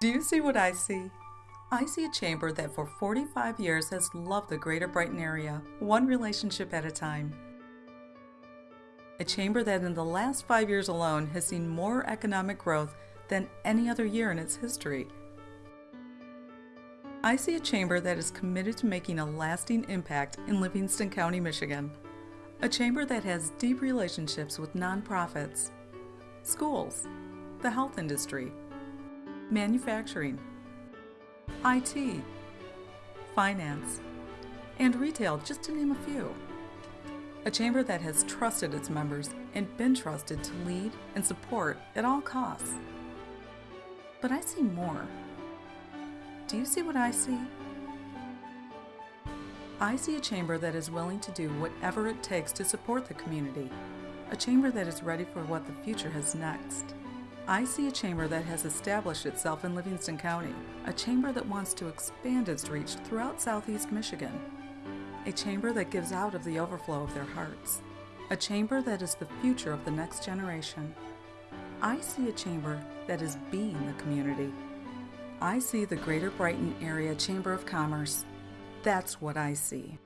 Do you see what I see? I see a chamber that for 45 years has loved the greater Brighton area, one relationship at a time. A chamber that in the last five years alone has seen more economic growth than any other year in its history. I see a chamber that is committed to making a lasting impact in Livingston County, Michigan. A chamber that has deep relationships with nonprofits, schools, the health industry, manufacturing, IT, finance, and retail, just to name a few. A chamber that has trusted its members and been trusted to lead and support at all costs. But I see more. Do you see what I see? I see a chamber that is willing to do whatever it takes to support the community. A chamber that is ready for what the future has next. I see a chamber that has established itself in Livingston County, a chamber that wants to expand its reach throughout southeast Michigan, a chamber that gives out of the overflow of their hearts, a chamber that is the future of the next generation. I see a chamber that is being the community. I see the Greater Brighton Area Chamber of Commerce. That's what I see.